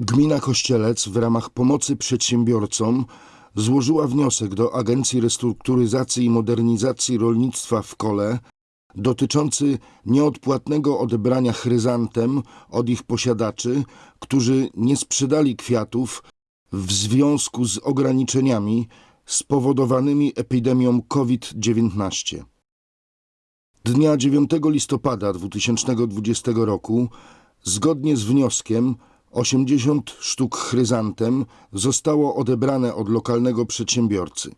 Gmina Kościelec w ramach pomocy przedsiębiorcom złożyła wniosek do Agencji Restrukturyzacji i Modernizacji Rolnictwa w Kole dotyczący nieodpłatnego odebrania chryzantem od ich posiadaczy, którzy nie sprzedali kwiatów w związku z ograniczeniami spowodowanymi epidemią COVID-19. Dnia 9 listopada 2020 roku, zgodnie z wnioskiem, 80 sztuk chryzantem zostało odebrane od lokalnego przedsiębiorcy.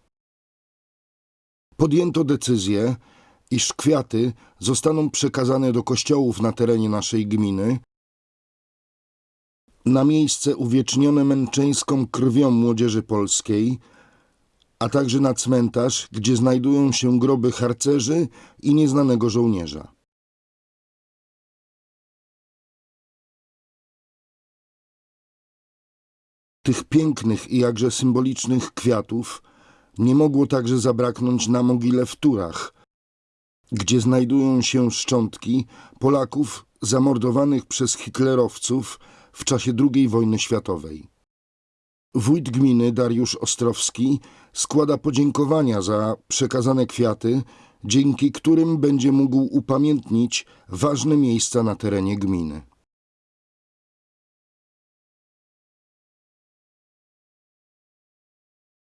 Podjęto decyzję, iż kwiaty zostaną przekazane do kościołów na terenie naszej gminy, na miejsce uwiecznione męczeńską krwią młodzieży polskiej, a także na cmentarz, gdzie znajdują się groby harcerzy i nieznanego żołnierza. Tych pięknych i jakże symbolicznych kwiatów nie mogło także zabraknąć na mogile w Turach, gdzie znajdują się szczątki Polaków zamordowanych przez hitlerowców w czasie II wojny światowej. Wójt gminy Dariusz Ostrowski składa podziękowania za przekazane kwiaty, dzięki którym będzie mógł upamiętnić ważne miejsca na terenie gminy.